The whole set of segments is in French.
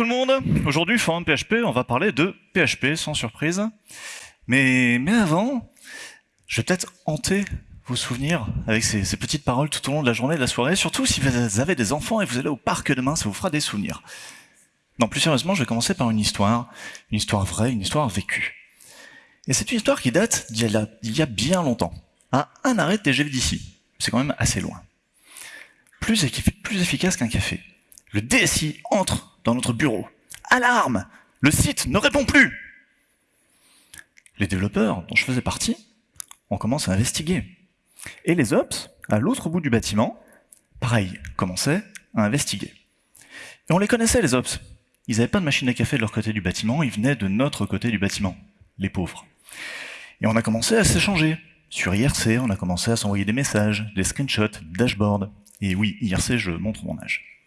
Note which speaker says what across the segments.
Speaker 1: Tout le monde. Aujourd'hui, Forum PHP, on va parler de PHP, sans surprise. Mais, mais avant, je vais peut-être hanter vos souvenirs avec ces, petites paroles tout au long de la journée, de la soirée. Surtout si vous avez des enfants et vous allez au parc demain, ça vous fera des souvenirs. Non, plus sérieusement, je vais commencer par une histoire. Une histoire vraie, une histoire vécue. Et c'est une histoire qui date d'il y, y, a bien longtemps. À un arrêt de TGV d'ici. C'est quand même assez loin. Plus, plus efficace qu'un café. Le DSI entre dans notre bureau. Alarme Le site ne répond plus Les développeurs, dont je faisais partie, on commence à investiguer. Et les ops, à l'autre bout du bâtiment, pareil, commençaient à investiguer. Et on les connaissait, les ops. Ils n'avaient pas de machine à café de leur côté du bâtiment, ils venaient de notre côté du bâtiment, les pauvres. Et on a commencé à s'échanger. Sur IRC, on a commencé à s'envoyer des messages, des screenshots, dashboards. Et oui, IRC, je montre mon âge.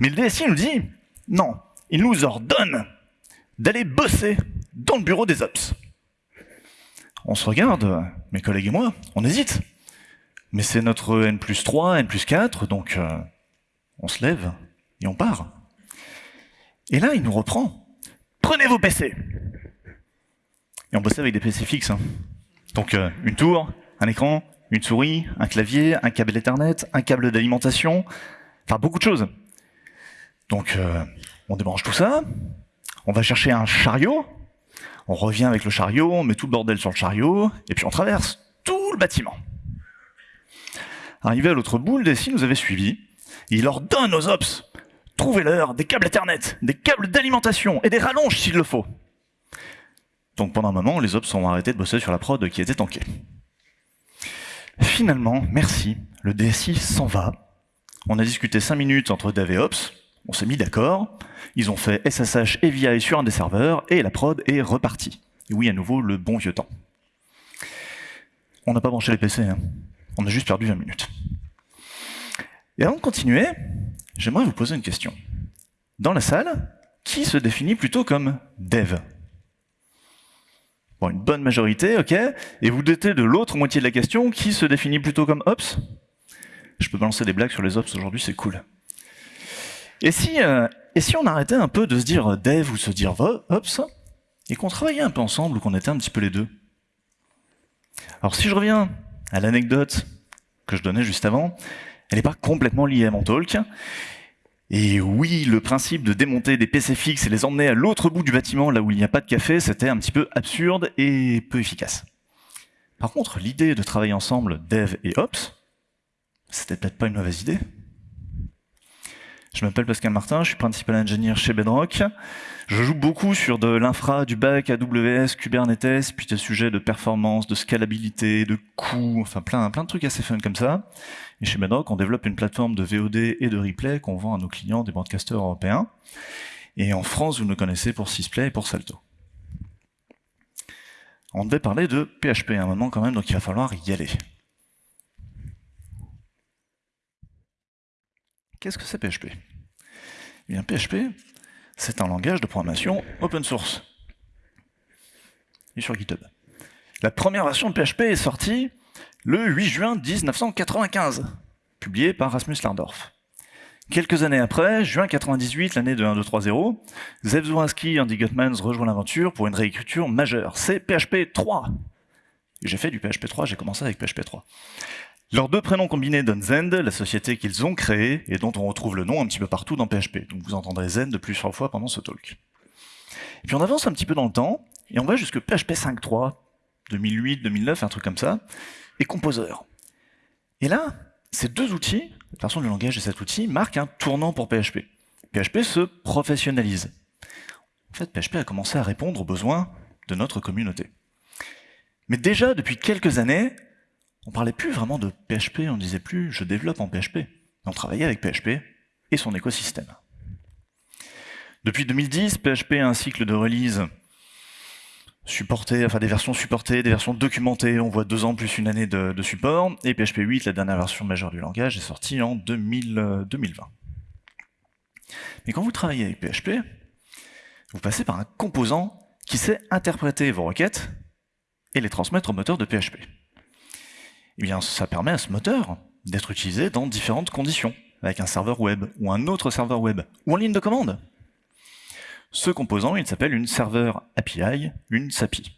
Speaker 1: Mais le DSI nous dit, non, il nous ordonne d'aller bosser dans le bureau des ops. On se regarde, mes collègues et moi, on hésite. Mais c'est notre N plus 3, N plus 4, donc euh, on se lève et on part. Et là, il nous reprend. Prenez vos PC Et on bossait avec des PC fixes. Hein. Donc euh, une tour, un écran, une souris, un clavier, un câble Ethernet, un câble d'alimentation, enfin beaucoup de choses. Donc, euh, on débranche tout ça, on va chercher un chariot, on revient avec le chariot, on met tout le bordel sur le chariot, et puis on traverse tout le bâtiment. Arrivé à l'autre bout, le DSI nous avait suivis, il leur donne aux ops, trouvez-leur des câbles Ethernet, des câbles d'alimentation et des rallonges s'il le faut. Donc pendant un moment, les ops ont arrêté de bosser sur la prod qui était tankée. Finalement, merci, le DSI s'en va. On a discuté 5 minutes entre dev et ops, on s'est mis d'accord, ils ont fait SSH et VI sur un des serveurs, et la prod est repartie. Oui, à nouveau, le bon vieux temps. On n'a pas branché les PC, hein. on a juste perdu 20 minutes. Et avant de continuer, j'aimerais vous poser une question. Dans la salle, qui se définit plutôt comme dev? Bon, une bonne majorité, ok. Et vous doutez de l'autre moitié de la question, qui se définit plutôt comme ops? Je peux balancer des blagues sur les ops aujourd'hui, c'est cool. Et si, euh, et si on arrêtait un peu de se dire dev ou se dire ops, et qu'on travaillait un peu ensemble ou qu'on était un petit peu les deux? Alors si je reviens à l'anecdote que je donnais juste avant, elle n'est pas complètement liée à mon talk. Et oui, le principe de démonter des PC fixes et les emmener à l'autre bout du bâtiment, là où il n'y a pas de café, c'était un petit peu absurde et peu efficace. Par contre, l'idée de travailler ensemble dev et ops, c'était peut-être pas une mauvaise idée. Je m'appelle Pascal Martin, je suis principal ingénieur chez Bedrock. Je joue beaucoup sur de l'infra, du bac, AWS, Kubernetes, puis des sujets de performance, de scalabilité, de coûts, enfin plein, plein de trucs assez fun comme ça. Et chez Bedrock, on développe une plateforme de VOD et de replay qu'on vend à nos clients des broadcasters européens. Et en France, vous nous connaissez pour Sysplay et pour Salto. On devait parler de PHP à un moment quand même, donc il va falloir y aller. Qu'est-ce que c'est PHP Eh PHP, c'est un langage de programmation open source. Et sur GitHub. La première version de PHP est sortie le 8 juin 1995, publiée par Rasmus Lardorf. Quelques années après, juin 98, l'année de 1.2.3.0, Zev et Andy Gutmans rejoignent l'aventure pour une réécriture majeure. C'est PHP 3. J'ai fait du PHP 3, j'ai commencé avec PHP 3. Leurs deux prénoms combinés donnent Zend, la société qu'ils ont créée et dont on retrouve le nom un petit peu partout dans PHP. Donc vous entendrez Zend plusieurs fois pendant ce talk. Et puis on avance un petit peu dans le temps, et on va jusque PHP 5.3, 2008, 2009, un truc comme ça, et Composer. Et là, ces deux outils, la version du langage et cet outil, marquent un tournant pour PHP. PHP se professionnalise. En fait, PHP a commencé à répondre aux besoins de notre communauté. Mais déjà, depuis quelques années, on parlait plus vraiment de PHP, on disait plus je développe en PHP. On travaillait avec PHP et son écosystème. Depuis 2010, PHP a un cycle de release supporté, enfin des versions supportées, des versions documentées, on voit deux ans plus une année de, support, et PHP 8, la dernière version majeure du langage, est sortie en 2020. Mais quand vous travaillez avec PHP, vous passez par un composant qui sait interpréter vos requêtes et les transmettre au moteur de PHP eh bien, ça permet à ce moteur d'être utilisé dans différentes conditions. avec un serveur web, ou un autre serveur web, ou en ligne de commande. Ce composant, il s'appelle une serveur API, une SAPI.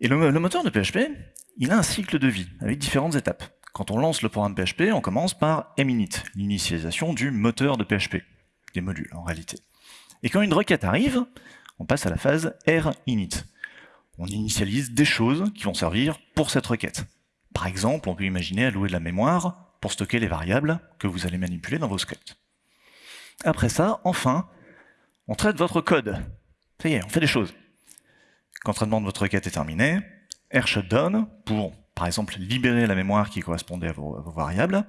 Speaker 1: Et le, moteur de PHP, il a un cycle de vie, avec différentes étapes. Quand on lance le programme PHP, on commence par minit, l'initialisation du moteur de PHP, des modules en réalité. Et quand une requête arrive, on passe à la phase R-init. On initialise des choses qui vont servir pour cette requête. Par exemple, on peut imaginer allouer de la mémoire pour stocker les variables que vous allez manipuler dans vos scripts. Après ça, enfin, on traite votre code. Ça y est, on fait des choses. Quand traitement de votre requête est terminé, R shutdown pour, par exemple, libérer la mémoire qui correspondait à vos, variables,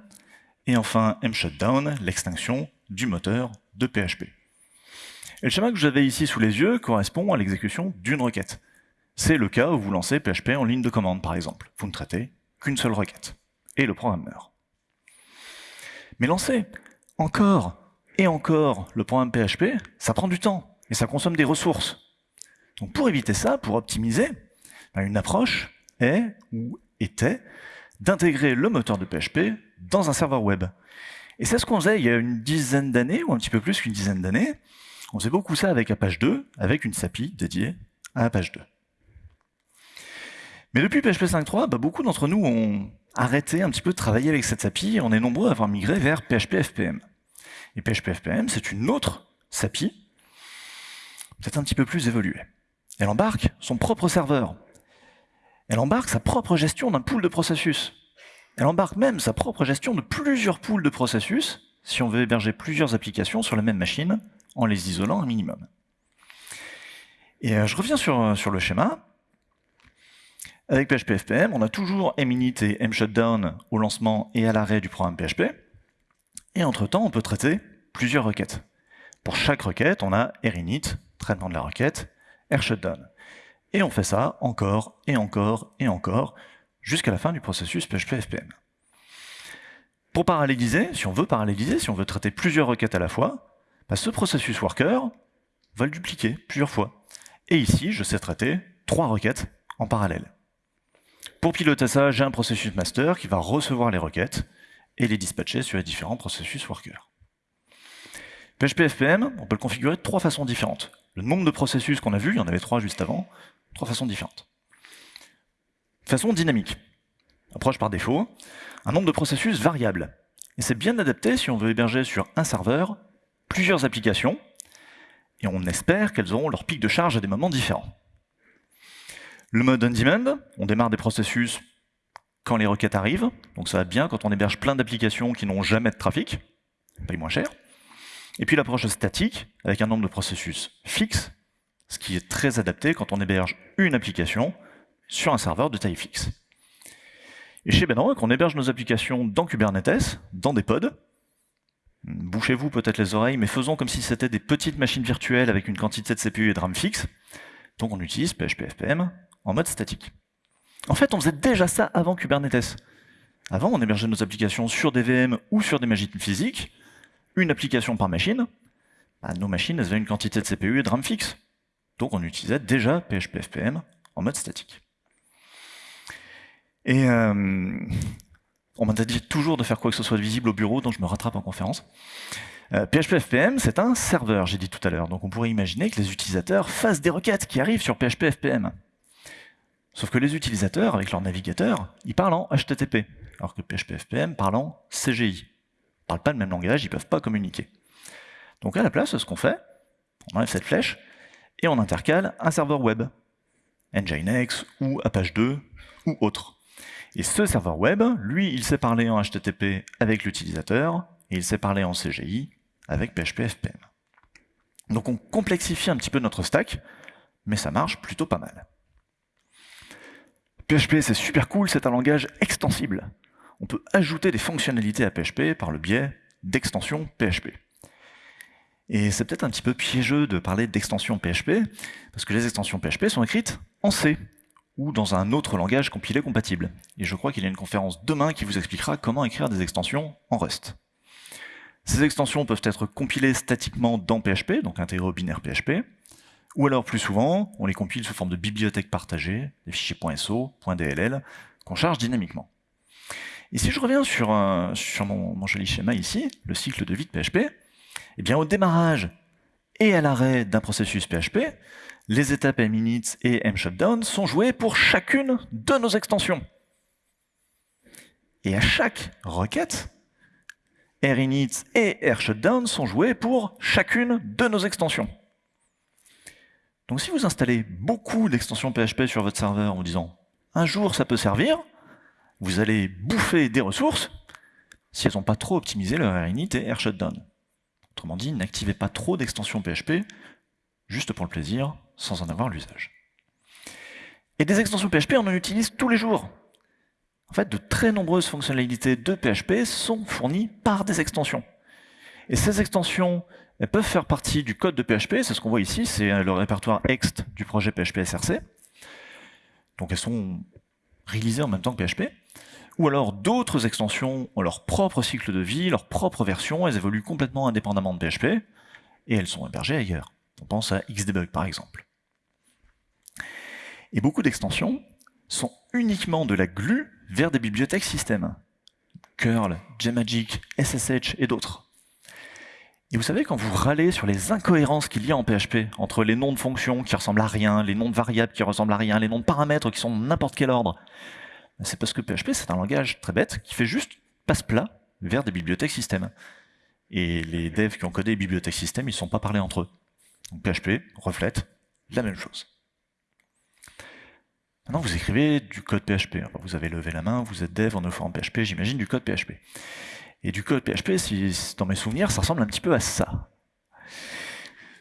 Speaker 1: et enfin M shutdown, l'extinction du moteur de PHP. Et le schéma que avez ici sous les yeux correspond à l'exécution d'une requête. C'est le cas où vous lancez PHP en ligne de commande, par exemple. Vous ne traitez qu'une seule requête. Et le programme meurt. Mais lancer encore et encore le programme PHP, ça prend du temps et ça consomme des ressources. Donc pour éviter ça, pour optimiser, ben, une approche est ou était d'intégrer le moteur de PHP dans un serveur web. Et c'est ce qu'on faisait il y a une dizaine d'années, ou un petit peu plus qu'une dizaine d'années. On faisait beaucoup ça avec Apache 2, avec une SAPI dédiée à Apache 2. Mais depuis PHP 5.3, bah, beaucoup d'entre nous ont arrêté un petit peu de travailler avec cette SAPI et on est nombreux à avoir migré vers PHP FPM. Et PHP FPM, c'est une autre SAPI, peut-être un petit peu plus évoluée. Elle embarque son propre serveur. Elle embarque sa propre gestion d'un pool de processus. Elle embarque même sa propre gestion de plusieurs pools de processus, si on veut héberger plusieurs applications sur la même machine, en les isolant un minimum. Et euh, je reviens sur, euh, sur le schéma. Avec PHP FPM, on a toujours minit et mshutdown au lancement et à l'arrêt du programme PHP. Et entre-temps, on peut traiter plusieurs requêtes. Pour chaque requête, on a rinit, traitement de la requête, rshutdown. Et on fait ça encore, et encore, et encore, jusqu'à la fin du processus PHP FPM. Pour paralléliser, si on veut paralléliser, si on veut traiter plusieurs requêtes à la fois, bah, ce processus worker va le dupliquer plusieurs fois. Et ici, je sais traiter trois requêtes en parallèle. Pour piloter ça, j'ai un processus master qui va recevoir les requêtes et les dispatcher sur les différents processus worker. PHP FPM, on peut le configurer de trois façons différentes. Le nombre de processus qu'on a vu, il y en avait trois juste avant, trois façons différentes. Façon dynamique. Approche par défaut, un nombre de processus variable. Et c'est bien adapté si on veut héberger sur un serveur plusieurs applications, et on espère qu'elles auront leur pic de charge à des moments différents. Le mode on-demand, on démarre des processus quand les requêtes arrivent, donc ça va bien quand on héberge plein d'applications qui n'ont jamais de trafic, paye moins cher. Et puis l'approche statique, avec un nombre de processus fixe, ce qui est très adapté quand on héberge une application sur un serveur de taille fixe. Et chez Bedrock, on héberge nos applications dans Kubernetes, dans des pods, Bouchez-vous peut-être les oreilles, mais faisons comme si c'était des petites machines virtuelles avec une quantité de CPU et de RAM fixe. Donc on utilise PHP FPM en mode statique. En fait, on faisait déjà ça avant Kubernetes. Avant, on hébergeait nos applications sur des VM ou sur des machines physiques, une application par machine. Bah, nos machines avaient une quantité de CPU et de RAM fixe. Donc on utilisait déjà PHP FPM en mode statique. Et euh, on m'a dit toujours de faire quoi que ce soit visible au bureau, donc je me rattrape en conférence. Euh, PHP FPM, c'est un serveur, j'ai dit tout à l'heure. Donc on pourrait imaginer que les utilisateurs fassent des requêtes qui arrivent sur PHP FPM. Sauf que les utilisateurs, avec leur navigateur, ils parlent en HTTP, alors que PHP FPM parle en CGI. Ils parlent pas le même langage, ils peuvent pas communiquer. Donc à la place, ce qu'on fait, on enlève cette flèche, et on intercale un serveur web, Nginx ou Apache 2 ou autre. Et ce serveur web, lui, il sait parler en HTTP avec l'utilisateur, et il sait parler en CGI avec PHP FPM. Donc on complexifie un petit peu notre stack, mais ça marche plutôt pas mal. PHP, c'est super cool, c'est un langage extensible. On peut ajouter des fonctionnalités à PHP par le biais d'extensions PHP. Et c'est peut-être un petit peu piégeux de parler d'extensions PHP, parce que les extensions PHP sont écrites en C, ou dans un autre langage compilé compatible. Et je crois qu'il y a une conférence demain qui vous expliquera comment écrire des extensions en Rust. Ces extensions peuvent être compilées statiquement dans PHP, donc intégrées au binaire PHP, ou alors plus souvent, on les compile sous forme de bibliothèques partagées, des fichiers .so, .dll, qu'on charge dynamiquement. Et si je reviens sur, sur mon, joli schéma ici, le cycle de vie de PHP, eh bien au démarrage et à l'arrêt d'un processus PHP, les étapes minutes et mshutdown sont jouées pour chacune de nos extensions. Et à chaque requête, rinit et rshutdown sont joués pour chacune de nos extensions. Donc si vous installez beaucoup d'extensions PHP sur votre serveur en disant « un jour ça peut servir », vous allez bouffer des ressources si elles n'ont pas trop optimisé leur rinit et rshutdown. Autrement dit, n'activez pas trop d'extensions PHP juste pour le plaisir, sans en avoir l'usage. Et des extensions PHP, on en utilise tous les jours. En fait, de très nombreuses fonctionnalités de PHP sont fournies par des extensions. Et ces extensions elles peuvent faire partie du code de PHP, c'est ce qu'on voit ici, c'est le répertoire ext du projet PHP SRC. Donc elles sont réalisées en même temps que PHP. Ou alors d'autres extensions ont leur propre cycle de vie, leur propre version, elles évoluent complètement indépendamment de PHP, et elles sont hébergées ailleurs. On pense à Xdebug par exemple. Et beaucoup d'extensions sont uniquement de la glue vers des bibliothèques système. Curl, JMagick, SSH et d'autres. Et vous savez, quand vous râlez sur les incohérences qu'il y a en PHP, entre les noms de fonctions qui ressemblent à rien, les noms de variables qui ressemblent à rien, les noms de paramètres qui sont de n'importe quel ordre, c'est parce que PHP, c'est un langage très bête qui fait juste passe-plat vers des bibliothèques système. Et les devs qui ont codé les bibliothèques système, ils ne sont pas parlés entre eux. Donc PHP reflète la même chose. Maintenant, vous écrivez du code PHP. Vous avez levé la main, vous êtes dev en offrant PHP, j'imagine, du code PHP. Et du code PHP, si, dans mes souvenirs, ça ressemble un petit peu à ça.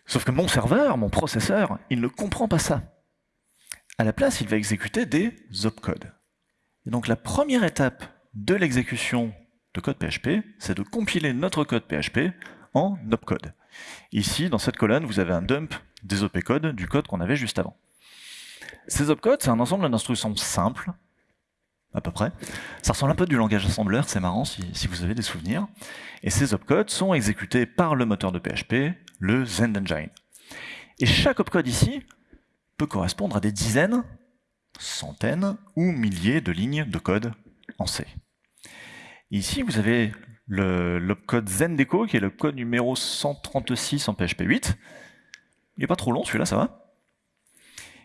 Speaker 1: Sauf que mon serveur, mon processeur, il ne comprend pas ça. À la place, il va exécuter des opcodes. Donc la première étape de l'exécution de code PHP, c'est de compiler notre code PHP en opcode. Ici, dans cette colonne, vous avez un dump des opcodes du code qu'on avait juste avant. Ces opcodes, c'est un ensemble d'instructions simples, à peu près. Ça ressemble un peu du langage assembleur, c'est marrant si, vous avez des souvenirs. Et ces opcodes sont exécutés par le moteur de PHP, le ZendEngine. Et chaque opcode ici peut correspondre à des dizaines, centaines ou milliers de lignes de code en C. Ici, vous avez l'opcode Zendeco, qui est le code numéro 136 en PHP 8. Il n'est pas trop long, celui-là, ça va.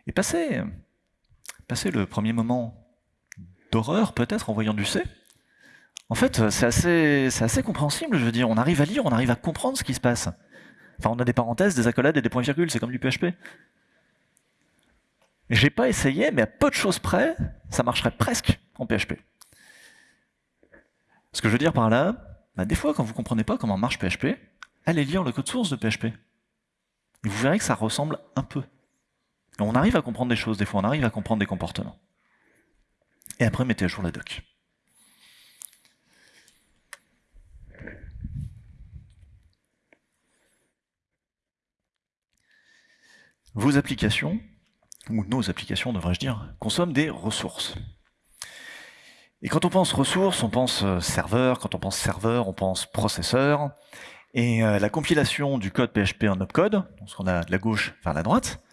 Speaker 1: Et passé, passé le premier moment d'horreur, peut-être, en voyant du C, en fait, c'est assez, compréhensible, je veux dire. On arrive à lire, on arrive à comprendre ce qui se passe. Enfin, on a des parenthèses, des accolades et des points-virgules, c'est comme du PHP. J'ai pas essayé, mais à peu de choses près, ça marcherait presque en PHP. Ce que je veux dire par là, bah, des fois, quand vous ne comprenez pas comment marche PHP, allez lire le code source de PHP. Vous verrez que ça ressemble un peu. on arrive à comprendre des choses, des fois on arrive à comprendre des comportements. Et après, mettez à jour la doc. Vos applications, ou nos applications devrais-je dire, consomment des ressources. Et quand on pense ressources, on pense euh, serveur, quand on pense serveur, on pense processeur. Et euh, la compilation du code PHP en opcode, ce qu'on a de la gauche vers la droite,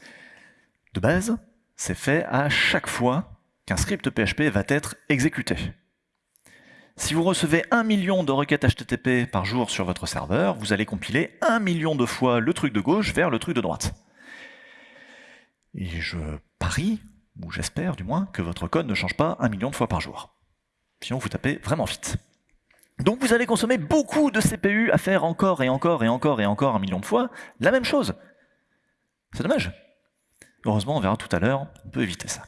Speaker 1: de base, c'est fait à chaque fois qu'un script PHP va être exécuté. Si vous recevez un million de requêtes HTTP par jour sur votre serveur, vous allez compiler un million de fois le truc de gauche vers le truc de droite. Et je parie, ou j'espère du moins, que votre code ne change pas un million de fois par jour. Sinon, vous tapez vraiment vite. Donc vous allez consommer beaucoup de CPU à faire encore et encore et encore et encore un million de fois la même chose. C'est dommage. Heureusement, on verra tout à l'heure, on peut éviter ça.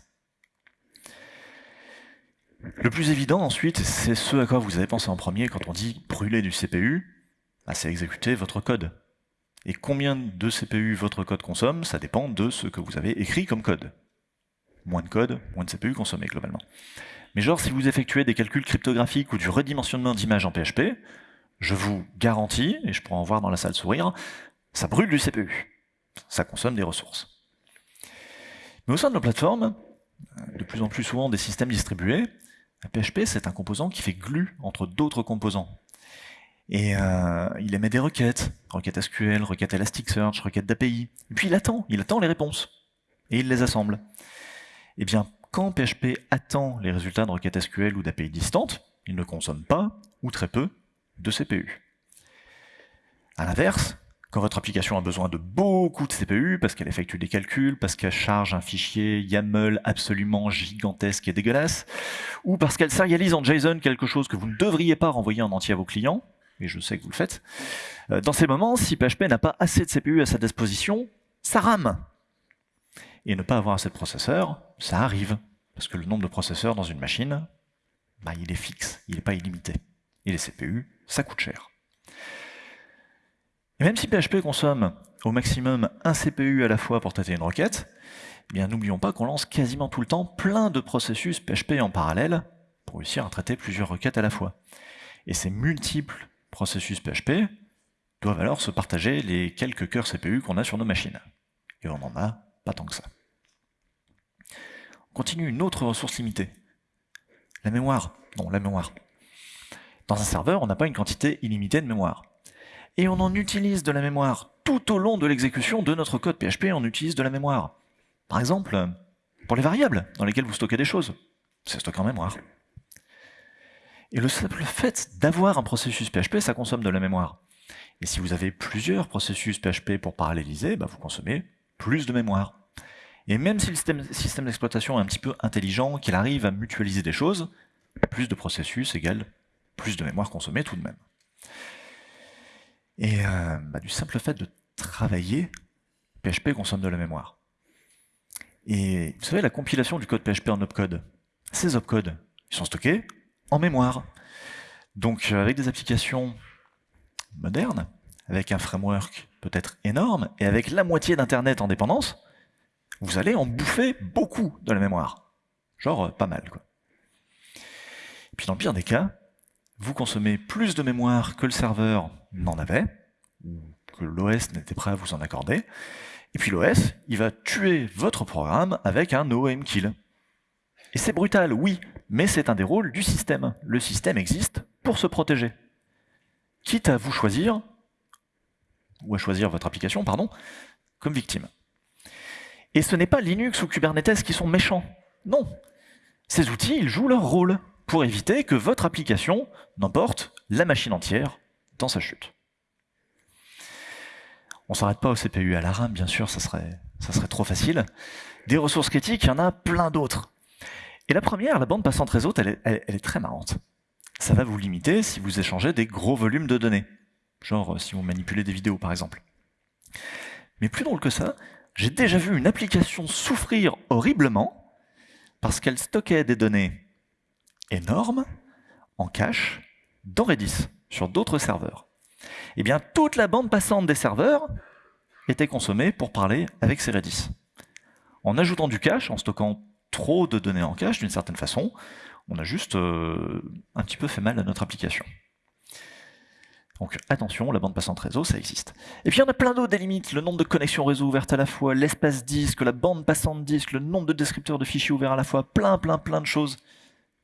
Speaker 1: Le plus évident ensuite, c'est ce à quoi vous avez pensé en premier quand on dit brûler du CPU, bah, c'est exécuter votre code. Et combien de CPU votre code consomme, ça dépend de ce que vous avez écrit comme code. Moins de code, moins de CPU consommé globalement. Mais genre, si vous effectuez des calculs cryptographiques ou du redimensionnement d'images en PHP, je vous garantis, et je pourrais en voir dans la salle sourire, ça brûle du CPU. Ça consomme des ressources. Mais au sein de nos plateformes, de plus en plus souvent des systèmes distribués, PHP c'est un composant qui fait glue entre d'autres composants. Et euh, il émet des requêtes, requêtes SQL, requêtes Elasticsearch, requêtes d'API. Et puis il attend, il attend les réponses. Et il les assemble. Eh bien, quand PHP attend les résultats de requêtes SQL ou d'API distantes, il ne consomme pas, ou très peu, de CPU. A l'inverse, quand votre application a besoin de beaucoup de CPU, parce qu'elle effectue des calculs, parce qu'elle charge un fichier YAML absolument gigantesque et dégueulasse, ou parce qu'elle sérialise en JSON quelque chose que vous ne devriez pas renvoyer en entier à vos clients, et je sais que vous le faites, euh, dans ces moments, si PHP n'a pas assez de CPU à sa disposition, ça rame. Et ne pas avoir assez de processeurs, ça arrive, parce que le nombre de processeurs dans une machine, bah, il est fixe, il n'est pas illimité. Et les CPU, ça coûte cher. Et même si PHP consomme au maximum un CPU à la fois pour traiter une requête, eh n'oublions pas qu'on lance quasiment tout le temps plein de processus PHP en parallèle pour réussir à traiter plusieurs requêtes à la fois. Et ces multiples processus PHP doivent alors se partager les quelques cœurs CPU qu'on a sur nos machines. Et on n'en a pas tant que ça. On continue une autre ressource limitée. La mémoire. Non, la mémoire. Dans un serveur, on n'a pas une quantité illimitée de mémoire et on en utilise de la mémoire. Tout au long de l'exécution de notre code PHP, on utilise de la mémoire. Par exemple, pour les variables dans lesquelles vous stockez des choses. C'est stocké en mémoire. Et le simple fait d'avoir un processus PHP, ça consomme de la mémoire. Et si vous avez plusieurs processus PHP pour paralléliser, bah, vous consommez plus de mémoire. Et même si le système, système d'exploitation est un petit peu intelligent, qu'il arrive à mutualiser des choses, plus de processus égale plus de mémoire consommée tout de même. Et euh, bah, du simple fait de travailler, PHP consomme de la mémoire. Et vous savez, la compilation du code PHP en opcode, ces opcodes, ils sont stockés en mémoire. Donc euh, avec des applications modernes, avec un framework peut-être énorme, et avec la moitié d'Internet en dépendance, vous allez en bouffer beaucoup de la mémoire. Genre euh, pas mal, quoi. Et puis dans le pire des cas, vous consommez plus de mémoire que le serveur n'en avait, ou que l'OS n'était prêt à vous en accorder, et puis l'OS, il va tuer votre programme avec un OM kill. Et c'est brutal, oui, mais c'est un des rôles du système. Le système existe pour se protéger. Quitte à vous choisir, ou à choisir votre application, pardon, comme victime. Et ce n'est pas Linux ou Kubernetes qui sont méchants. Non. Ces outils, ils jouent leur rôle pour éviter que votre application n'emporte la machine entière sa chute. On ne s'arrête pas au CPU à la RAM, bien sûr, ça serait, trop facile. Des ressources critiques, il y en a plein d'autres. Et la première, la bande passante réseau, elle est très marrante. Ça va vous limiter si vous échangez des gros volumes de données. Genre si vous manipulez des vidéos, par exemple. Mais plus drôle que ça, j'ai déjà vu une application souffrir horriblement parce qu'elle stockait des données énorme en cache dans Redis, sur d'autres serveurs. Eh bien, toute la bande passante des serveurs était consommée pour parler avec ces Redis. En ajoutant du cache, en stockant trop de données en cache, d'une certaine façon, on a juste euh, un petit peu fait mal à notre application. Donc attention, la bande passante réseau, ça existe. Et puis il y en a plein d'autres des limites, le nombre de connexions réseau ouvertes à la fois, l'espace disque, la bande passante disque, le nombre de descripteurs de fichiers ouverts à la fois, plein plein plein de choses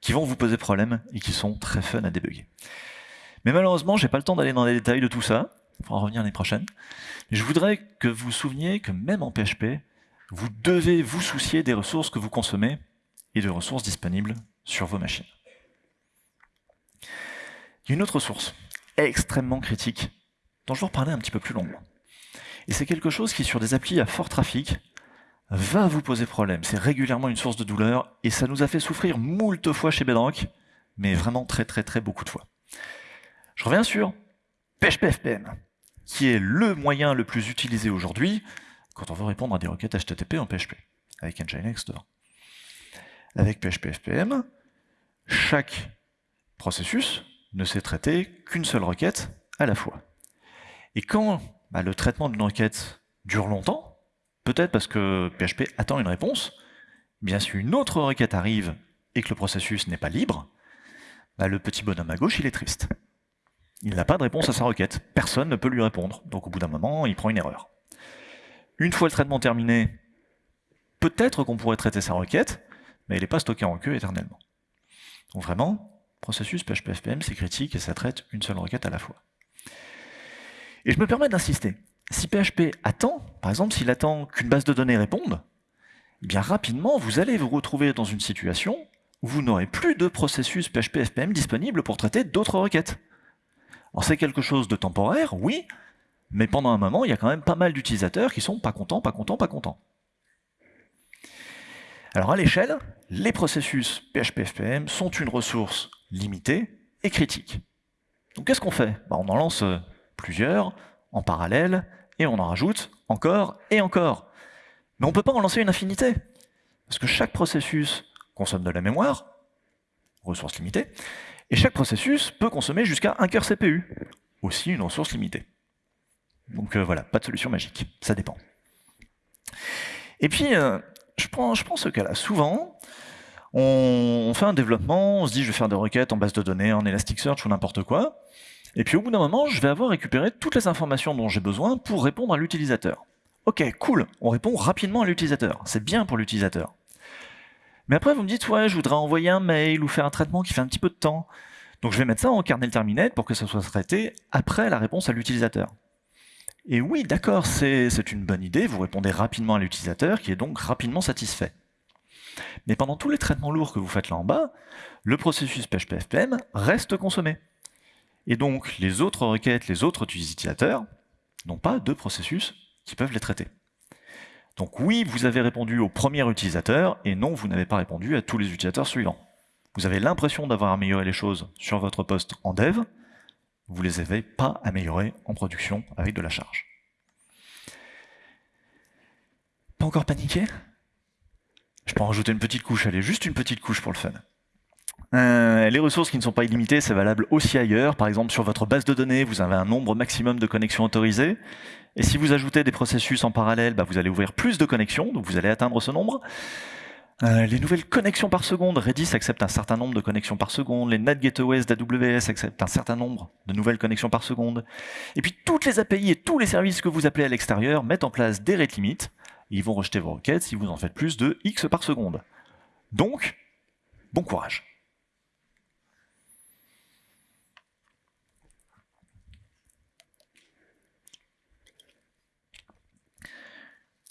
Speaker 1: qui vont vous poser problème et qui sont très fun à débugger. Mais malheureusement, j'ai pas le temps d'aller dans les détails de tout ça. Il faudra revenir l'année prochaine. Je voudrais que vous vous souveniez que même en PHP, vous devez vous soucier des ressources que vous consommez et de ressources disponibles sur vos machines. Il y a une autre source extrêmement critique dont je vais reparler un petit peu plus longuement. Et c'est quelque chose qui, sur des applis à fort trafic, va vous poser problème. C'est régulièrement une source de douleur et ça nous a fait souffrir moult fois chez Bedrock, mais vraiment très très très beaucoup de fois. Je reviens sur PHP FPM, qui est le moyen le plus utilisé aujourd'hui quand on veut répondre à des requêtes HTTP en PHP, avec Nginx dedans. Avec PHP FPM, chaque processus ne sait traiter qu'une seule requête à la fois. Et quand bah, le traitement d'une requête dure longtemps, Peut-être parce que PHP attend une réponse, bien si une autre requête arrive et que le processus n'est pas libre, bah, le petit bonhomme à gauche, il est triste. Il n'a pas de réponse à sa requête. Personne ne peut lui répondre. Donc au bout d'un moment, il prend une erreur. Une fois le traitement terminé, peut-être qu'on pourrait traiter sa requête, mais il n'est pas stocké en queue éternellement. Donc vraiment, processus PHP FPM, c'est critique et ça traite une seule requête à la fois. Et je me permets d'insister. Si PHP attend, par exemple s'il attend qu'une base de données réponde, eh bien rapidement vous allez vous retrouver dans une situation vous n'aurez plus de processus PHP FPM disponible pour traiter d'autres requêtes. Alors c'est quelque chose de temporaire, oui, mais pendant un moment, il y a quand même pas mal d'utilisateurs qui sont pas contents, pas contents, pas contents. Alors à l'échelle, les processus PHP FPM sont une ressource limitée et critique. Donc qu'est-ce qu'on fait? Bah, On en lance euh, plusieurs en parallèle et on en rajoute encore et encore. Mais on ne peut pas en lancer une infinité, parce que chaque processus consomme de la mémoire, ressource limitée, et chaque processus peut consommer jusqu'à un cœur CPU, aussi une ressource limitée. Donc euh, voilà, pas de solution magique, ça dépend. Et puis, euh, je, prends, je prends ce cas-là. Souvent, on, fait un développement, on se dit je vais faire des requêtes en base de données, en Elasticsearch ou n'importe quoi, et puis au bout d'un moment, je vais avoir récupéré toutes les informations dont j'ai besoin pour répondre à l'utilisateur. Ok, cool, on répond rapidement à l'utilisateur, c'est bien pour l'utilisateur. Mais après, vous me dites, ouais, je voudrais envoyer un mail ou faire un traitement qui fait un petit peu de temps. Donc je vais mettre ça en kernel terminate pour que ça soit traité après la réponse à l'utilisateur. Et oui, d'accord, c'est une bonne idée, vous répondez rapidement à l'utilisateur qui est donc rapidement satisfait. Mais pendant tous les traitements lourds que vous faites là en bas, le processus PHP-FPM reste consommé. Et donc les autres requêtes, les autres utilisateurs n'ont pas de processus qui peuvent les traiter. Donc oui, vous avez répondu au premier utilisateur, et non, vous n'avez pas répondu à tous les utilisateurs suivants. Vous avez l'impression d'avoir amélioré les choses sur votre poste en dev, vous ne les avez pas améliorées en production avec de la charge. Pas encore paniqué? Je peux en rajouter une petite couche, allez, juste une petite couche pour le fun. Euh, les ressources qui ne sont pas illimitées, c'est valable aussi ailleurs. Par exemple, sur votre base de données, vous avez un nombre maximum de connexions autorisées. Et si vous ajoutez des processus en parallèle, bah, vous allez ouvrir plus de connexions, donc vous allez atteindre ce nombre. Euh, les nouvelles connexions par seconde, Redis accepte un certain nombre de connexions par seconde, les NAT Gateways d'AWS acceptent un certain nombre de nouvelles connexions par seconde. Et puis toutes les API et tous les services que vous appelez à l'extérieur mettent en place des rate limits, ils vont rejeter vos requêtes si vous en faites plus de X par seconde. Donc, bon courage.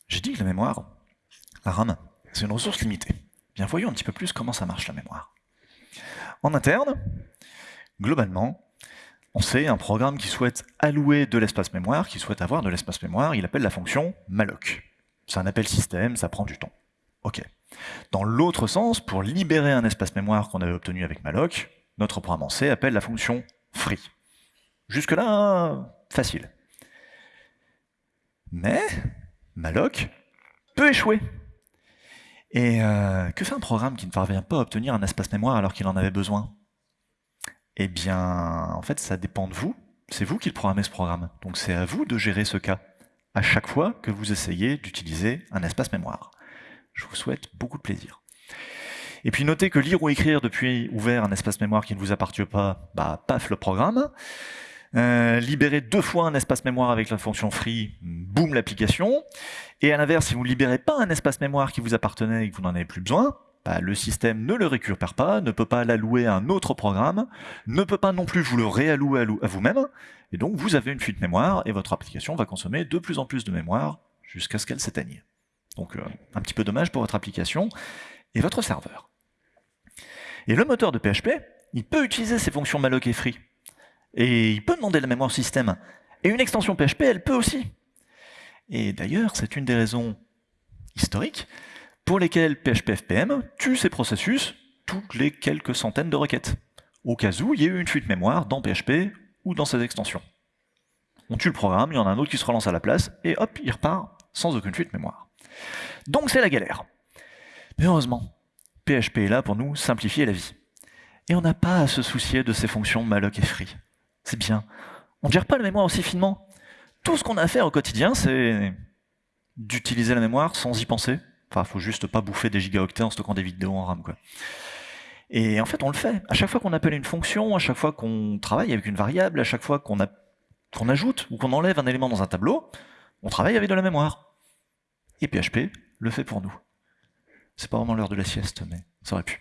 Speaker 1: J'ai dit que la mémoire, la RAM, c'est une ressource limitée. Bien voyons un petit peu plus comment ça marche la mémoire. En interne, globalement, on sait un programme qui souhaite allouer de l'espace mémoire, qui souhaite avoir de l'espace mémoire, il appelle la fonction malloc. C'est un appel système, ça prend du temps. Ok. Dans l'autre sens, pour libérer un espace mémoire qu'on avait obtenu avec malloc, notre programme en C appelle la fonction free. Jusque-là, facile. Mais malloc peut échouer. Et euh, que fait un programme qui ne parvient pas à obtenir un espace mémoire alors qu'il en avait besoin? Eh bien, en fait, ça dépend de vous. C'est vous qui le programmez ce programme. Donc c'est à vous de gérer ce cas à chaque fois que vous essayez d'utiliser un espace mémoire. Je vous souhaite beaucoup de plaisir. Et puis notez que lire ou écrire depuis ouvert un espace mémoire qui ne vous appartient pas, bah paf le programme. Euh, libérer deux fois un espace mémoire avec la fonction free, boum l'application. Et à l'inverse, si vous ne libérez pas un espace mémoire qui vous appartenait et que vous n'en avez plus besoin, bah, le système ne le récupère pas, ne peut pas l'allouer à un autre programme, ne peut pas non plus vous le réallouer à vous-même, et donc vous avez une fuite mémoire, et votre application va consommer de plus en plus de mémoire jusqu'à ce qu'elle s'éteigne. Donc euh, un petit peu dommage pour votre application et votre serveur. Et le moteur de PHP, il peut utiliser ces fonctions malloc et free. Et il peut demander la mémoire système. Et une extension PHP, elle peut aussi. Et d'ailleurs, c'est une des raisons historiques pour lesquelles PHP FPM tue ses processus toutes les quelques centaines de requêtes, au cas où il y ait eu une fuite mémoire dans PHP ou dans ses extensions. On tue le programme, il y en a un autre qui se relance à la place, et hop, il repart sans aucune fuite mémoire. Donc c'est la galère. Mais heureusement, PHP est là pour nous simplifier la vie. Et on n'a pas à se soucier de ces fonctions malloc et free. C'est bien. On ne gère pas la mémoire aussi finement. Tout ce qu'on a à faire au quotidien, c'est d'utiliser la mémoire sans y penser. Enfin, faut juste pas bouffer des gigaoctets en stockant des vidéos en RAM. Et en fait, on le fait. À chaque fois qu'on appelle une fonction, à chaque fois qu'on travaille avec une variable, à chaque fois qu'on ajoute ou qu'on enlève un élément dans un tableau, on travaille avec de la mémoire. Et PHP le fait pour nous. C'est pas vraiment l'heure de la sieste, mais ça aurait pu.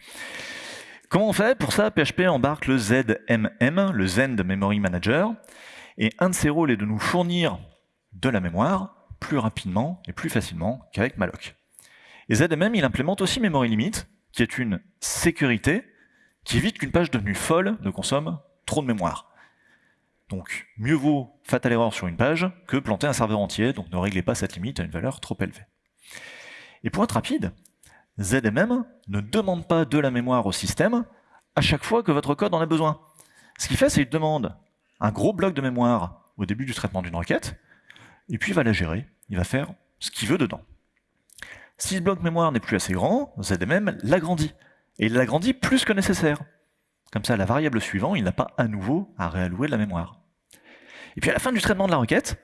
Speaker 1: Comment on fait Pour ça, PHP embarque le ZMM, le Zend Memory Manager, et un de ses rôles est de nous fournir de la mémoire plus rapidement et plus facilement qu'avec malloc. Et ZMM, il implémente aussi Memory Limit, qui est une sécurité qui évite qu'une page devenue folle ne consomme trop de mémoire. Donc mieux vaut fatal erreur sur une page que planter un serveur entier, donc ne réglez pas cette limite à une valeur trop élevée. Et pour être rapide, ZMM ne demande pas de la mémoire au système à chaque fois que votre code en a besoin. Ce qu'il fait, c'est qu'il demande un gros bloc de mémoire au début du traitement d'une requête, et puis il va la gérer, il va faire ce qu'il veut dedans. Si ce bloc mémoire n'est plus assez grand, ZMM l'agrandit, et il l'agrandit plus que nécessaire. Comme ça, la variable suivante, il n'a pas à nouveau à réallouer de la mémoire. Et puis à la fin du traitement de la requête,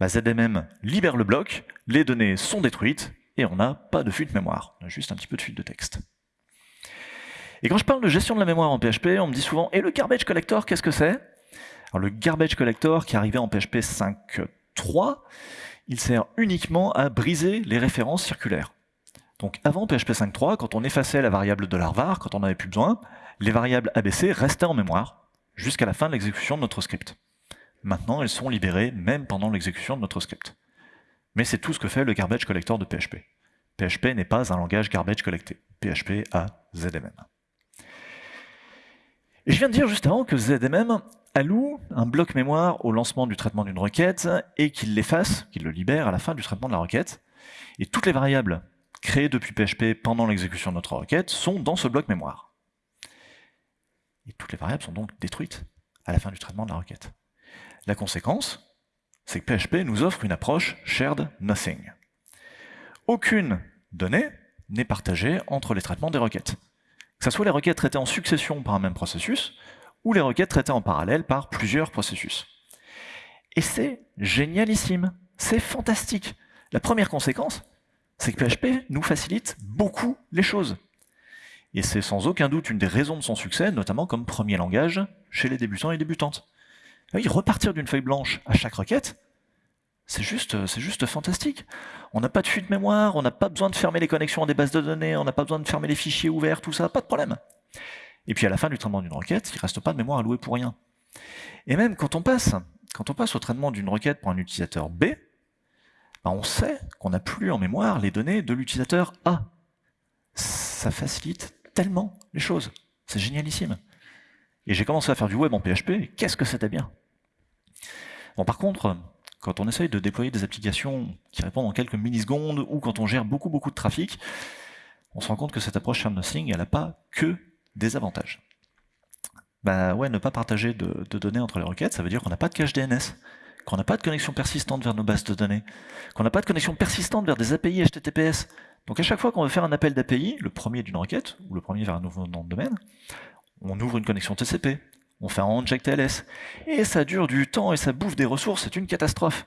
Speaker 1: bah, ZMM libère le bloc, les données sont détruites, et on n'a pas de fuite mémoire, on a juste un petit peu de fuite de texte. Et quand je parle de gestion de la mémoire en PHP, on me dit souvent « Et le garbage collector, qu'est-ce que c'est ?» Alors le garbage collector qui est arrivé en PHP 5.3, il sert uniquement à briser les références circulaires. Donc avant PHP 5.3, quand on effaçait la variable $var, quand on n'avait plus besoin, les variables ABC restaient en mémoire jusqu'à la fin de l'exécution de notre script. Maintenant, elles sont libérées même pendant l'exécution de notre script. Mais c'est tout ce que fait le garbage collector de PHP. PHP n'est pas un langage garbage collecté. PHP a ZMM. Et je viens de dire juste avant que ZMM alloue un bloc mémoire au lancement du traitement d'une requête et qu'il l'efface, qu'il le libère à la fin du traitement de la requête. Et toutes les variables créées depuis PHP pendant l'exécution de notre requête sont dans ce bloc mémoire. Et toutes les variables sont donc détruites à la fin du traitement de la requête. La conséquence, c'est que PHP nous offre une approche shared nothing. Aucune donnée n'est partagée entre les traitements des requêtes. Que ce soit les requêtes traitées en succession par un même processus, ou les requêtes traitées en parallèle par plusieurs processus. Et c'est génialissime, c'est fantastique. La première conséquence, c'est que PHP nous facilite beaucoup les choses. Et c'est sans aucun doute une des raisons de son succès, notamment comme premier langage chez les débutants et débutantes. Oui, repartir d'une feuille blanche à chaque requête, c'est juste, c'est juste fantastique. On n'a pas de fuite mémoire, on n'a pas besoin de fermer les connexions à des bases de données, on n'a pas besoin de fermer les fichiers ouverts, tout ça, pas de problème. Et puis à la fin du traitement d'une requête, il ne reste pas de mémoire allouée pour rien. Et même quand on passe, quand on passe au traitement d'une requête pour un utilisateur B, ben, on sait qu'on n'a plus en mémoire les données de l'utilisateur A. Ça facilite tellement les choses. C'est génialissime. Et j'ai commencé à faire du web en PHP, qu'est-ce que c'était bien Bon, par contre, quand on essaye de déployer des applications qui répondent en quelques millisecondes, ou quand on gère beaucoup beaucoup de trafic, on se rend compte que cette approche Shard Nothing, elle n'a pas que des avantages. Bah ouais, ne pas partager de données entre les requêtes, ça veut dire qu'on n'a pas de cache DNS, qu'on n'a pas de connexion persistante vers nos bases de données, qu'on n'a pas de connexion persistante vers des API HTTPS. Donc à chaque fois qu'on veut faire un appel d'API, le premier d'une requête, ou le premier vers un nouveau nom de domaine, on ouvre une connexion TCP, on fait un inject TLS, et ça dure du temps et ça bouffe des ressources, c'est une catastrophe.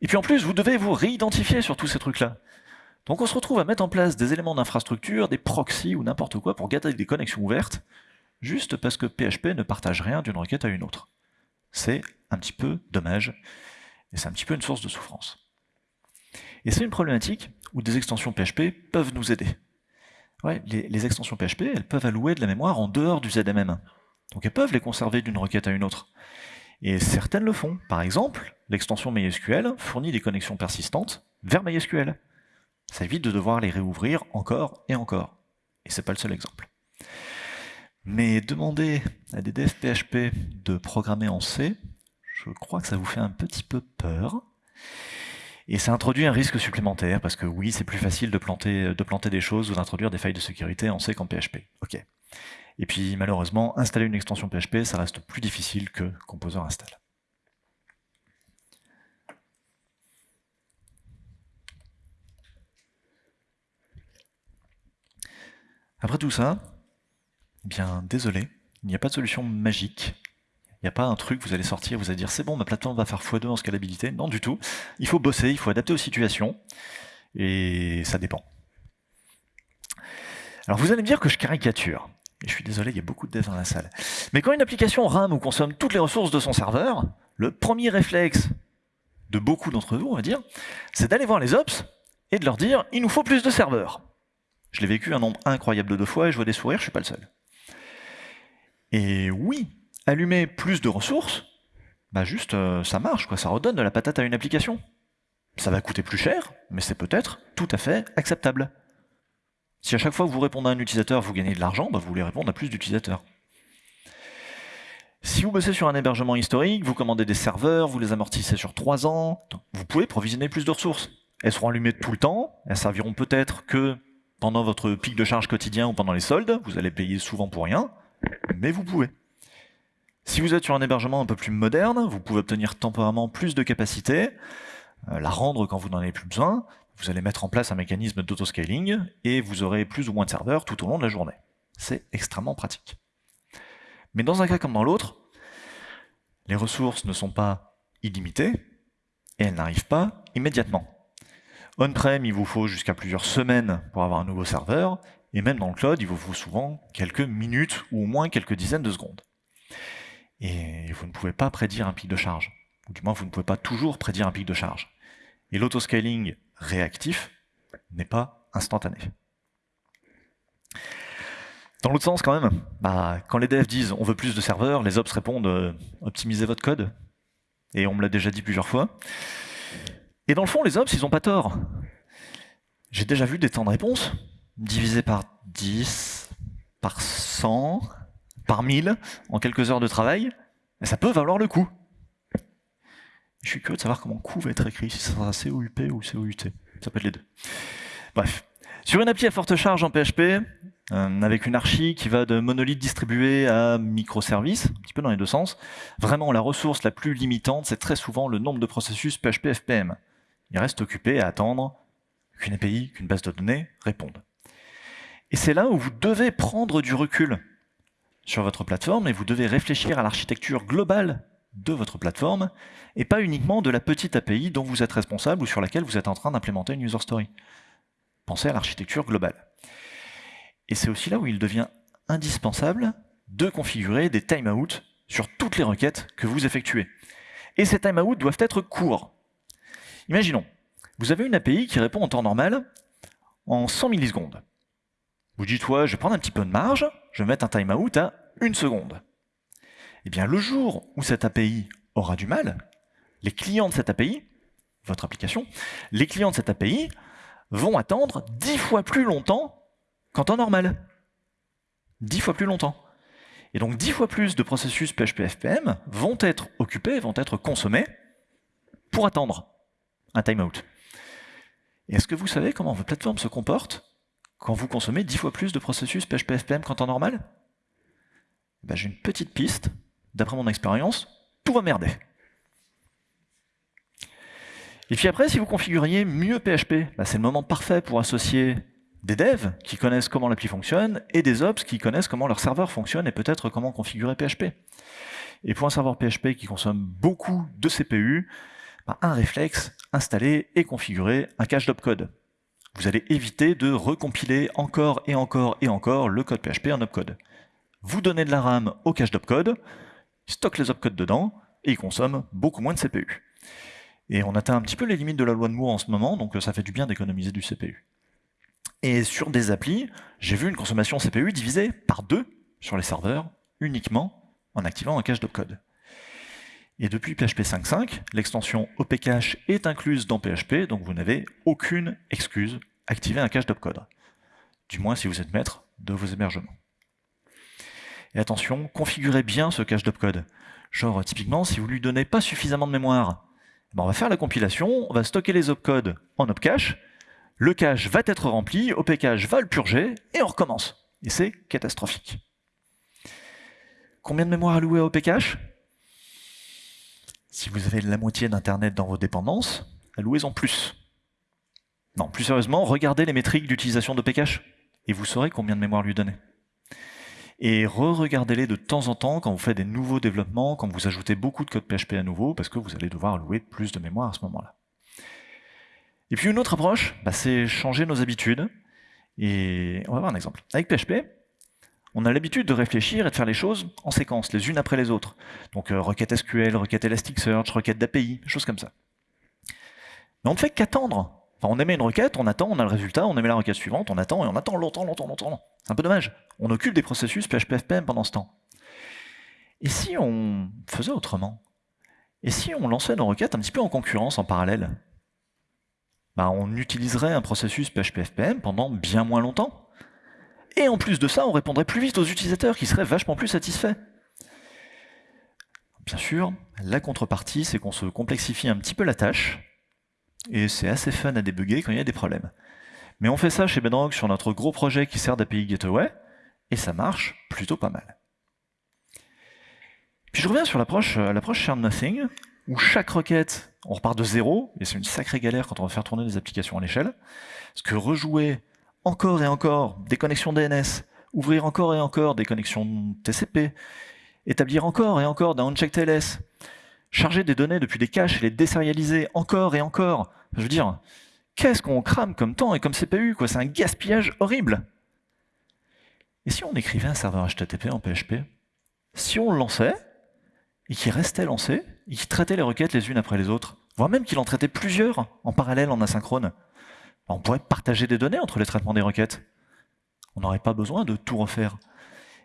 Speaker 1: Et puis en plus, vous devez vous réidentifier sur tous ces trucs-là. Donc on se retrouve à mettre en place des éléments d'infrastructure, des proxys ou n'importe quoi pour garder des connexions ouvertes, juste parce que PHP ne partage rien d'une requête à une autre. C'est un petit peu dommage, et c'est un petit peu une source de souffrance. Et c'est une problématique où des extensions PHP peuvent nous aider. Ouais, les, extensions PHP, elles peuvent allouer de la mémoire en dehors du ZMM. Donc elles peuvent les conserver d'une requête à une autre. Et certaines le font. Par exemple, l'extension MySQL fournit des connexions persistantes vers MySQL. Ça évite de devoir les réouvrir encore et encore. Et c'est pas le seul exemple. Mais demander à des devs PHP de programmer en C, je crois que ça vous fait un petit peu peur. Et ça introduit un risque supplémentaire, parce que oui, c'est plus facile de planter, de planter des choses ou d'introduire des failles de sécurité en C qu'en PHP. Ok. Et puis malheureusement, installer une extension PHP, ça reste plus difficile que Composer install. Après tout ça, eh bien désolé, il n'y a pas de solution magique. Il n'y a pas un truc, vous allez sortir, vous allez dire c'est bon, ma plateforme va faire x2 en scalabilité. Non du tout. Il faut bosser, il faut adapter aux situations. Et ça dépend. Alors vous allez me dire que je caricature. Je suis désolé, il y a beaucoup de devs dans la salle. Mais quand une application rame ou consomme toutes les ressources de son serveur, le premier réflexe de beaucoup d'entre vous, on va dire, c'est d'aller voir les ops et de leur dire il nous faut plus de serveurs. Je l'ai vécu un nombre incroyable de fois et je vois des sourires, je suis pas le seul. Et oui, allumer plus de ressources, bah juste euh, ça marche, quoi, ça redonne de la patate à une application. Ça va coûter plus cher, mais c'est peut-être tout à fait acceptable. Si à chaque fois que vous répondez à un utilisateur, vous gagnez de l'argent, bah, vous voulez répondre à plus d'utilisateurs. Si vous bossez sur un hébergement historique, vous commandez des serveurs, vous les amortissez sur 3 ans, vous pouvez provisionner plus de ressources. Elles seront allumées tout le temps, elles serviront peut-être que pendant votre pic de charge quotidien ou pendant les soldes, vous allez payer souvent pour rien, mais vous pouvez. Si vous êtes sur un hébergement un peu plus moderne, vous pouvez obtenir temporairement plus de capacité, euh, la rendre quand vous n'en avez plus besoin, vous allez mettre en place un mécanisme d'autoscaling et vous aurez plus ou moins de serveurs tout au long de la journée. C'est extrêmement pratique. Mais dans un cas comme dans l'autre, les ressources ne sont pas illimitées et elles n'arrivent pas immédiatement. On-prem, il vous faut jusqu'à plusieurs semaines pour avoir un nouveau serveur, et même dans le cloud, il vous faut souvent quelques minutes ou au moins quelques dizaines de secondes. Et vous ne pouvez pas prédire un pic de charge, ou du moins vous ne pouvez pas toujours prédire un pic de charge. Et l'autoscaling réactif n'est pas instantané. Dans l'autre sens, quand même, bah, quand les devs disent on veut plus de serveurs, les ops répondent optimisez votre code. Et on me l'a déjà dit plusieurs fois. Et dans le fond, les ops, ils n'ont pas tort. J'ai déjà vu des temps de réponse divisés par 10, par 100, par 1000 en quelques heures de travail. Et ça peut valoir le coup. Je suis curieux de savoir comment coût va être écrit, si ça sera COUP ou COUT. Ça peut être les deux. Bref. Sur une appli à forte charge en PHP, euh, avec une archi qui va de monolithe distribué à microservice, un petit peu dans les deux sens, vraiment la ressource la plus limitante, c'est très souvent le nombre de processus PHP FPM. Il reste occupé à attendre qu'une API, qu'une base de données réponde. Et c'est là où vous devez prendre du recul sur votre plateforme et vous devez réfléchir à l'architecture globale de votre plateforme et pas uniquement de la petite API dont vous êtes responsable ou sur laquelle vous êtes en train d'implémenter une user story. Pensez à l'architecture globale. Et c'est aussi là où il devient indispensable de configurer des timeouts sur toutes les requêtes que vous effectuez. Et ces timeouts doivent être courts. Imaginons, vous avez une API qui répond en temps normal en 100 millisecondes. Vous dites, ouais, je vais prendre un petit peu de marge, je vais mettre un timeout à une seconde. Eh bien, le jour où cette API aura du mal, les clients de cette API, votre application, les clients de cette API vont attendre dix fois plus longtemps qu'en temps normal. Dix fois plus longtemps. Et donc dix fois plus de processus PHP FPM vont être occupés, vont être consommés pour attendre un timeout. Est-ce que vous savez comment votre plateforme se comporte quand vous consommez dix fois plus de processus PHP FPM qu'en temps normal? Eh ben, J'ai une petite piste, d'après mon expérience, tout va merder. Et puis après, si vous configuriez mieux PHP, bah, c'est le moment parfait pour associer des devs qui connaissent comment l'appli fonctionne et des ops qui connaissent comment leur serveur fonctionne et peut-être comment configurer PHP. Et pour un serveur PHP qui consomme beaucoup de CPU, bah, un réflexe, installer et configurer un cache d'opcode. Vous allez éviter de recompiler encore et encore et encore le code PHP en opcode. Vous donnez de la RAM au cache d'opcode, il stocke les opcodes dedans et il consomme beaucoup moins de CPU. Et on atteint un petit peu les limites de la loi de Moore en ce moment, donc euh, ça fait du bien d'économiser du CPU. Et sur des applis, j'ai vu une consommation CPU divisée par deux sur les serveurs, uniquement en activant un cache d'opcode. Et depuis PHP 5.5, l'extension OPCache est incluse dans PHP, donc vous n'avez aucune excuse activer un cache d'opcode. Du moins si vous êtes maître de vos hébergements. Et attention, configurez bien ce cache d'opcode. Genre, typiquement, si vous lui donnez pas suffisamment de mémoire ben, on va faire la compilation, on va stocker les opcodes en opcache, le cache va être rempli, opcache va le purger, et on recommence. Et c'est catastrophique. Combien de mémoire allouée à opcache? Si vous avez la moitié d'Internet dans vos dépendances, allouez-en plus. Non, plus sérieusement, regardez les métriques d'utilisation d'opcache, et vous saurez combien de mémoire lui donner et re-regardez-les de temps en temps quand vous faites des nouveaux développements, quand vous ajoutez beaucoup de code PHP à nouveau, parce que vous allez devoir allouer plus de mémoire à ce moment-là. Et puis une autre approche, bah, c'est changer nos habitudes. Et on va voir un exemple. Avec PHP, on a l'habitude de réfléchir et de faire les choses en séquence, les unes après les autres. Donc euh, requête SQL, requête Elasticsearch, requête d'API, choses comme ça. Mais on ne fait qu'attendre on émet une requête, on attend, on a le résultat, on émet la requête suivante, on attend et on attend longtemps, longtemps, longtemps. C'est un peu dommage. On occupe des processus PHP-FPM pendant ce temps. Et si on faisait autrement? Et si on lançait nos requêtes un petit peu en concurrence, en parallèle? Bah, On utiliserait un processus PHP-FPM pendant bien moins longtemps. Et en plus de ça, on répondrait plus vite aux utilisateurs qui seraient vachement plus satisfaits. Bien sûr, la contrepartie, c'est qu'on se complexifie un petit peu la tâche, et c'est assez fun à débugger quand il y a des problèmes. Mais on fait ça chez Bedrock sur notre gros projet qui sert d'API Gateway, et ça marche plutôt pas mal. Puis je reviens sur l'approche Share Nothing, où chaque requête, on repart de zéro, et c'est une sacrée galère quand on va faire tourner des applications à l'échelle, parce que rejouer encore et encore des connexions DNS, ouvrir encore et encore des connexions TCP, établir encore et encore d'un uncheck TLS, charger des données depuis des caches et les désérialiser encore et encore. Je veux dire, qu'est-ce qu'on crame comme temps et comme CPU quoi? C'est un gaspillage horrible. Et si on écrivait un serveur HTTP en PHP Si on le lançait, et qu'il restait lancé, et qu'il traitait les requêtes les unes après les autres, voire même qu'il en traitait plusieurs en parallèle, en asynchrone, on pourrait partager des données entre les traitements des requêtes. On n'aurait pas besoin de tout refaire.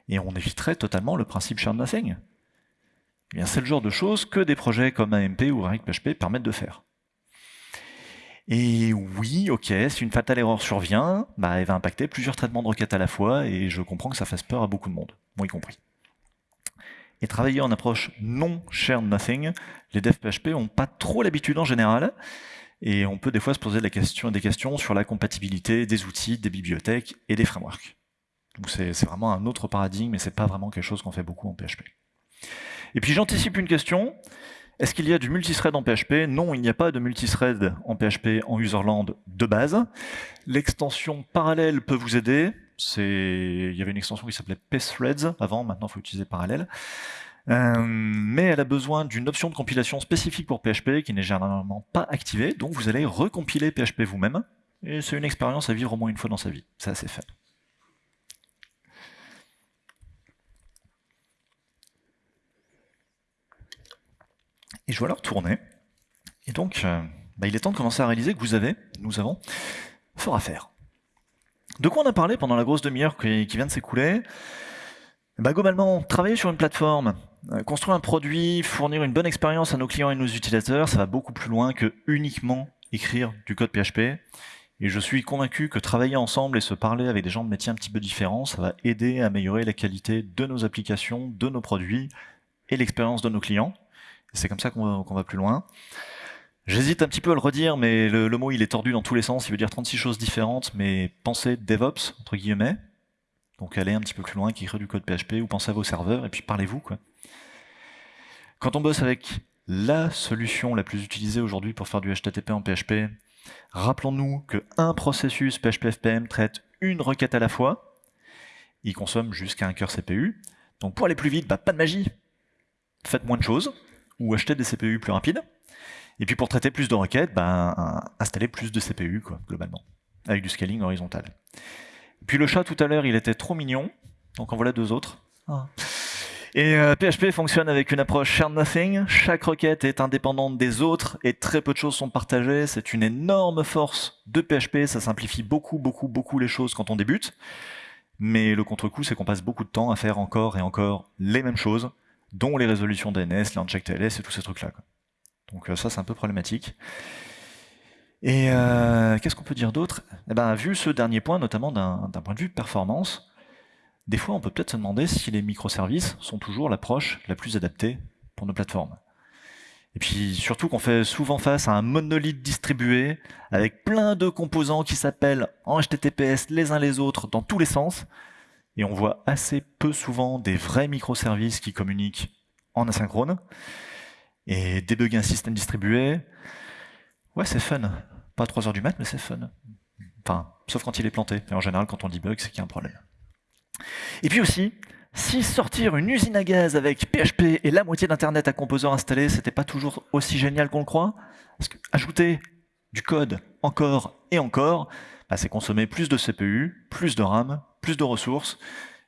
Speaker 1: Et on éviterait totalement le principe share nothing. Eh c'est le genre de choses que des projets comme AMP ou PHP permettent de faire. Et oui, ok, si une fatale erreur survient, bah, elle va impacter plusieurs traitements de requêtes à la fois, et je comprends que ça fasse peur à beaucoup de monde, moi y compris. Et travailler en approche non shared nothing, les devs PHP n'ont pas trop l'habitude en général, et on peut des fois se poser des questions sur la compatibilité des outils, des bibliothèques et des frameworks. Donc c'est vraiment un autre paradigme, et c'est pas vraiment quelque chose qu'on fait beaucoup en PHP. Et puis j'anticipe une question, est-ce qu'il y a du multithread en PHP Non, il n'y a pas de multithread en PHP en userland de base. L'extension parallèle peut vous aider. Il y avait une extension qui s'appelait pthreads avant, maintenant il faut utiliser parallèle. Euh, mais elle a besoin d'une option de compilation spécifique pour PHP qui n'est généralement pas activée, donc vous allez recompiler PHP vous-même, et c'est une expérience à vivre au moins une fois dans sa vie. C'est assez. Et je vais alors tourner. Et donc, euh, bah, il est temps de commencer à réaliser que vous avez, nous avons, fort à faire. De quoi on a parlé pendant la grosse demi-heure qui, vient de s'écouler? Bah, Globalement, travailler sur une plateforme, euh, construire un produit, fournir une bonne expérience à nos clients et nos utilisateurs, ça va beaucoup plus loin que uniquement écrire du code PHP. Et je suis convaincu que travailler ensemble et se parler avec des gens de métiers un petit peu différents, ça va aider à améliorer la qualité de nos applications, de nos produits et l'expérience de nos clients. C'est comme ça qu'on va, plus loin. J'hésite un petit peu à le redire, mais le, mot il est tordu dans tous les sens, il veut dire 36 choses différentes, mais pensez DevOps, entre guillemets, donc allez un petit peu plus loin, qu'écrire du code PHP, ou pensez à vos serveurs, et puis parlez-vous. Quand on bosse avec la solution la plus utilisée aujourd'hui pour faire du HTTP en PHP, rappelons-nous qu'un processus PHP-FPM traite une requête à la fois, il consomme jusqu'à un cœur CPU, donc pour aller plus vite, bah, pas de magie, faites moins de choses, ou acheter des CPU plus rapides. Et puis pour traiter plus de requêtes, ben, installer plus de CPU, quoi, globalement, avec du scaling horizontal. puis le chat tout à l'heure, il était trop mignon, donc en voilà deux autres. Ah. Et PHP euh, fonctionne avec une approche share nothing. Chaque requête est indépendante des autres et très peu de choses sont partagées. C'est une énorme force de PHP. Ça simplifie beaucoup, beaucoup, beaucoup les choses quand on débute. Mais le contre-coup, c'est qu'on passe beaucoup de temps à faire encore et encore les mêmes choses dont les résolutions DNS, l'inject et tous ces trucs-là. Donc euh, ça, c'est un peu problématique. Et euh, qu'est-ce qu'on peut dire d'autre? Eh ben, Vu ce dernier point, notamment d'un point de vue performance, des fois on peut peut-être se demander si les microservices sont toujours l'approche la plus adaptée pour nos plateformes. Et puis surtout qu'on fait souvent face à un monolithe distribué avec plein de composants qui s'appellent en HTTPS les uns les autres dans tous les sens, et on voit assez peu souvent des vrais microservices qui communiquent en asynchrone. Et débugger un système distribué, ouais, c'est fun. Pas à 3 heures du mat, mais c'est fun. Enfin, sauf quand il est planté. Et en général, quand on debug, c'est qu'il y a un problème. Et puis aussi, si sortir une usine à gaz avec PHP et la moitié d'Internet à composants installés, c'était pas toujours aussi génial qu'on le croit, parce que ajouter du code encore et encore, bah, c'est consommer plus de CPU, plus de RAM, plus de ressources,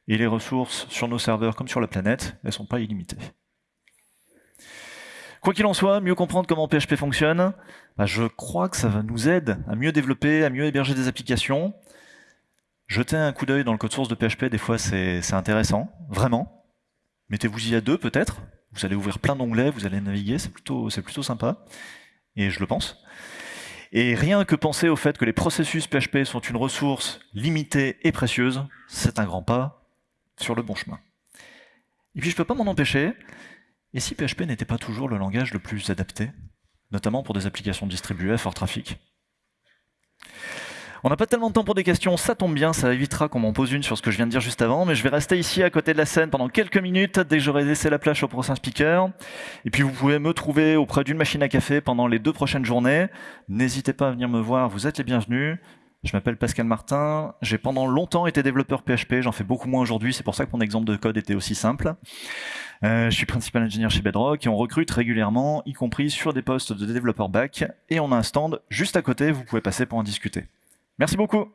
Speaker 1: et les ressources sur nos serveurs comme sur la planète, elles ne sont pas illimitées. Quoi qu'il en soit, mieux comprendre comment PHP fonctionne, bah, je crois que ça va nous aider à mieux développer, à mieux héberger des applications. Jeter un coup d'œil dans le code source de PHP, des fois c'est intéressant, vraiment. Mettez-vous y à deux peut-être, vous allez ouvrir plein d'onglets, vous allez naviguer, c'est plutôt, plutôt sympa, et je le pense. Et rien que penser au fait que les processus PHP sont une ressource limitée et précieuse, c'est un grand pas sur le bon chemin. Et puis je peux pas m'en empêcher, et si PHP n'était pas toujours le langage le plus adapté, notamment pour des applications distribuées à fort trafic? On n'a pas tellement de temps pour des questions, ça tombe bien, ça évitera qu'on m'en pose une sur ce que je viens de dire juste avant, mais je vais rester ici à côté de la scène pendant quelques minutes dès que j'aurai laissé la plage au prochain speaker. Et puis vous pouvez me trouver auprès d'une machine à café pendant les deux prochaines journées. N'hésitez pas à venir me voir, vous êtes les bienvenus. Je m'appelle Pascal Martin, j'ai pendant longtemps été développeur PHP, j'en fais beaucoup moins aujourd'hui, c'est pour ça que mon exemple de code était aussi simple. Euh, je suis principal ingénieur chez Bedrock et on recrute régulièrement, y compris sur des postes de développeur back, et on a un stand juste à côté, vous pouvez passer pour en discuter. Merci beaucoup.